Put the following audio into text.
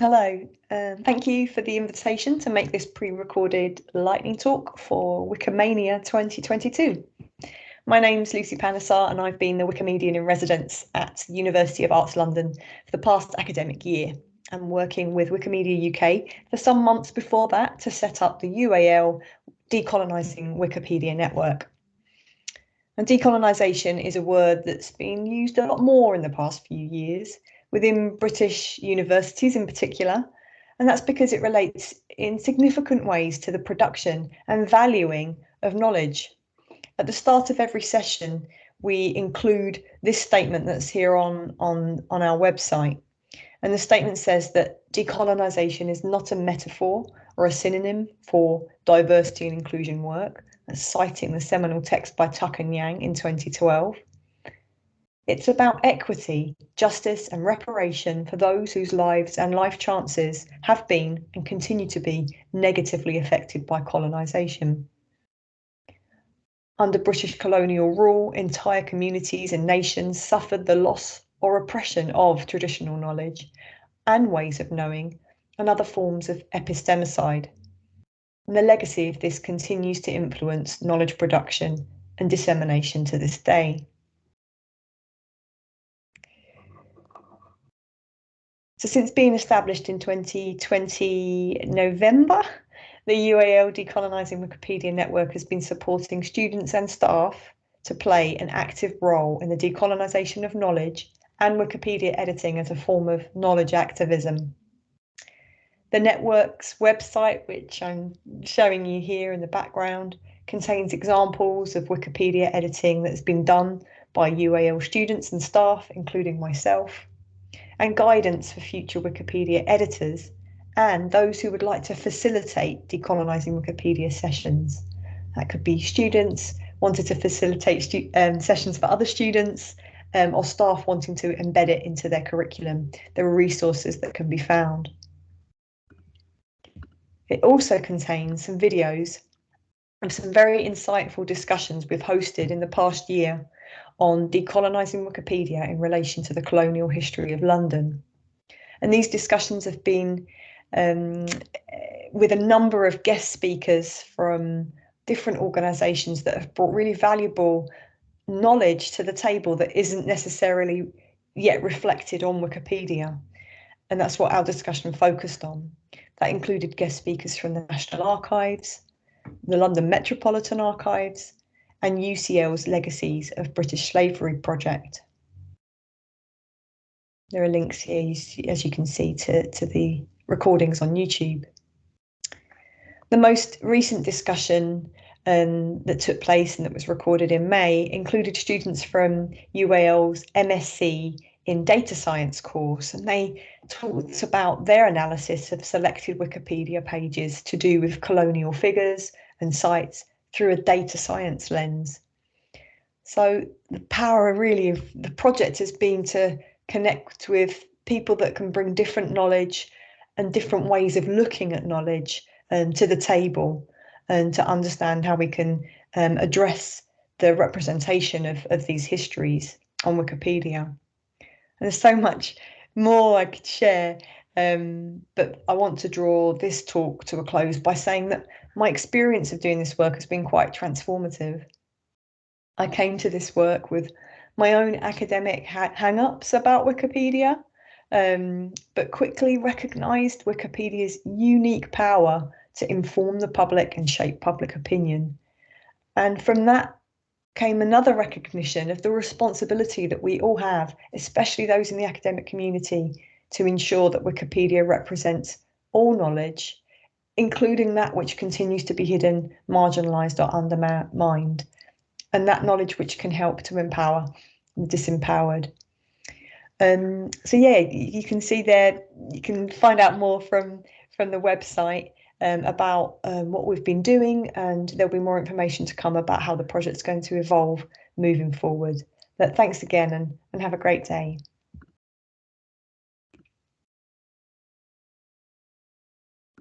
Hello, uh, thank you for the invitation to make this pre-recorded lightning talk for Wikimania 2022. My name's Lucy Panesar and I've been the Wikimedian in residence at the University of Arts London for the past academic year. I'm working with Wikimedia UK for some months before that to set up the UAL Decolonising Wikipedia Network. And decolonisation is a word that's been used a lot more in the past few years, within British universities in particular, and that's because it relates in significant ways to the production and valuing of knowledge. At the start of every session, we include this statement that's here on, on, on our website. And the statement says that decolonisation is not a metaphor or a synonym for diversity and inclusion work, citing the seminal text by Tuck and Yang in 2012. It's about equity, justice, and reparation for those whose lives and life chances have been and continue to be negatively affected by colonisation. Under British colonial rule, entire communities and nations suffered the loss or oppression of traditional knowledge and ways of knowing and other forms of epistemicide. And the legacy of this continues to influence knowledge production and dissemination to this day. So since being established in 2020 November, the UAL Decolonising Wikipedia Network has been supporting students and staff to play an active role in the decolonisation of knowledge and Wikipedia editing as a form of knowledge activism. The network's website, which I'm showing you here in the background, contains examples of Wikipedia editing that's been done by UAL students and staff, including myself and guidance for future Wikipedia editors and those who would like to facilitate decolonising Wikipedia sessions. That could be students wanted to facilitate um, sessions for other students um, or staff wanting to embed it into their curriculum. There are resources that can be found. It also contains some videos of some very insightful discussions we've hosted in the past year on decolonising Wikipedia in relation to the colonial history of London. And these discussions have been um, with a number of guest speakers from different organisations that have brought really valuable knowledge to the table that isn't necessarily yet reflected on Wikipedia. And that's what our discussion focused on. That included guest speakers from the National Archives, the London Metropolitan Archives, and UCL's Legacies of British Slavery project. There are links here, as you can see, to, to the recordings on YouTube. The most recent discussion um, that took place and that was recorded in May included students from UAL's MSc in data science course, and they talked about their analysis of selected Wikipedia pages to do with colonial figures and sites through a data science lens. So the power really of the project has been to connect with people that can bring different knowledge and different ways of looking at knowledge um, to the table and to understand how we can um, address the representation of, of these histories on Wikipedia. And there's so much more I could share, um, but I want to draw this talk to a close by saying that my experience of doing this work has been quite transformative. I came to this work with my own academic ha hang-ups about Wikipedia, um, but quickly recognised Wikipedia's unique power to inform the public and shape public opinion. And from that came another recognition of the responsibility that we all have, especially those in the academic community, to ensure that Wikipedia represents all knowledge, including that which continues to be hidden, marginalised, or undermined, and that knowledge which can help to empower the disempowered. Um, so yeah, you can see there, you can find out more from from the website um, about um, what we've been doing, and there'll be more information to come about how the project's going to evolve moving forward. But thanks again, and, and have a great day.